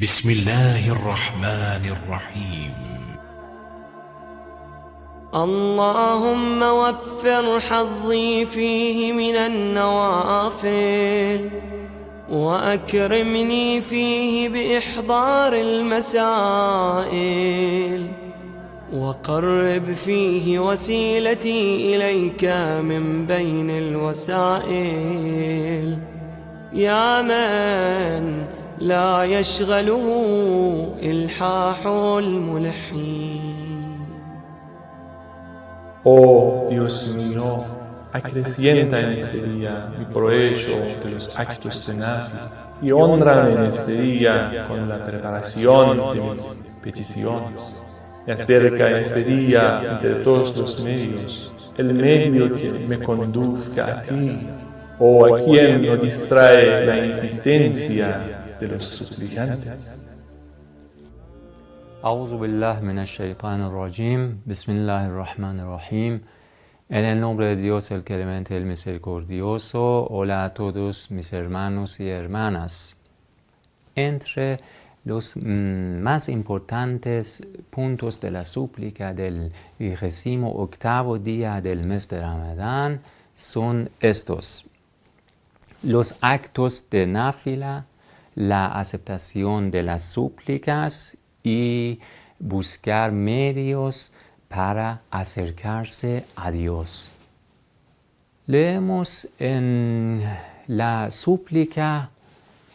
بسم الله الرحمن الرحيم. اللهم وفر حظي فيه من النوافل وأكرمني فيه بإحضار المسائل وقرب فيه وسيلتي إليك من بين الوسائل. يا من لا يشغله إلحاح الملحين Oh Dios mío, acrecienta en este día mi provecho de los actos de Nafi y honrame en este día con la preparación de mis peticiones. Y acerca en este día, entre todos los medios, el medio que me conduzca a ti, o a quien no distrae la insistencia de los suplicantes. Auzu billah min rajim Bismillahirrahmanirrahim. En el nombre de Dios, el clemente, el misericordioso. Hola a todos mis hermanos y hermanas. Entre los mm, más importantes puntos de la súplica del vigésimo octavo día del mes de Ramadán son estos. Los actos de náfila, la aceptación de las súplicas y buscar medios para acercarse a Dios. Leemos en la súplica,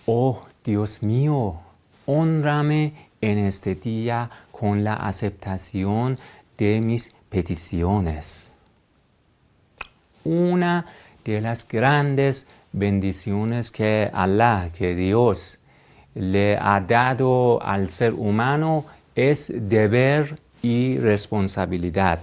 oh Dios mío, honrame en este día con la aceptación de mis peticiones. Una de las grandes bendiciones que Allah, que Dios le ha dado al ser humano es deber y responsabilidad.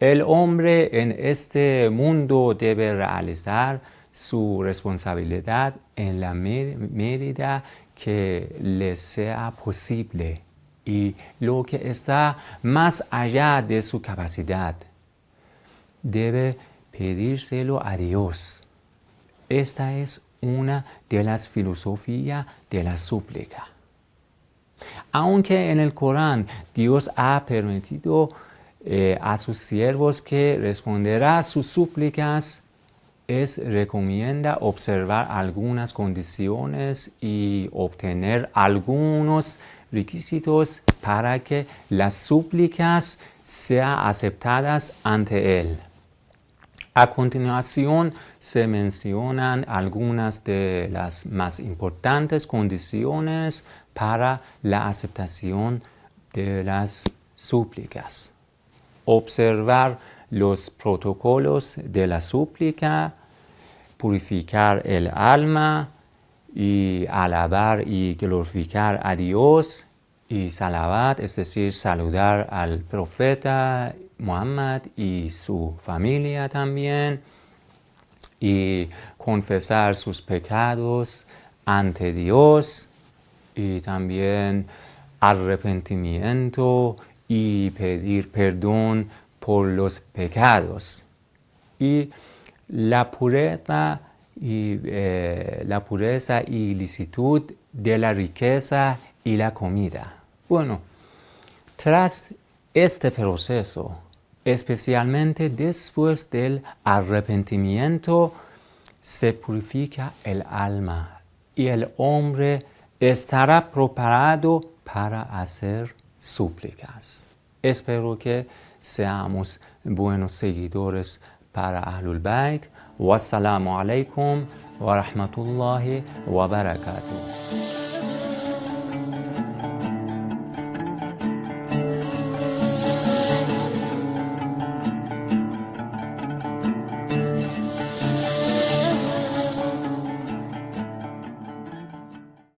El hombre en este mundo debe realizar su responsabilidad en la medida que le sea posible y lo que está más allá de su capacidad. Debe pedírselo a Dios. Esta es una de las filosofías de la súplica. Aunque en el Corán Dios ha permitido eh, a sus siervos que responderá a sus súplicas, es recomienda observar algunas condiciones y obtener algunos requisitos para que las súplicas sean aceptadas ante Él. A continuación se mencionan algunas de las más importantes condiciones para la aceptación de las súplicas. Observar los protocolos de la súplica, purificar el alma y alabar y glorificar a Dios y salavat, es decir, saludar al profeta Muhammad y su familia también, y confesar sus pecados ante Dios, y también arrepentimiento y pedir perdón por los pecados. Y la pureza y, eh, la pureza y licitud de la riqueza y la comida. Bueno, tras este proceso, especialmente después del arrepentimiento, se purifica el alma y el hombre estará preparado para hacer súplicas. Espero que seamos buenos seguidores para Ahlul Bayt. Wassalamu alaikum wa rahmatullahi wa barakatuh.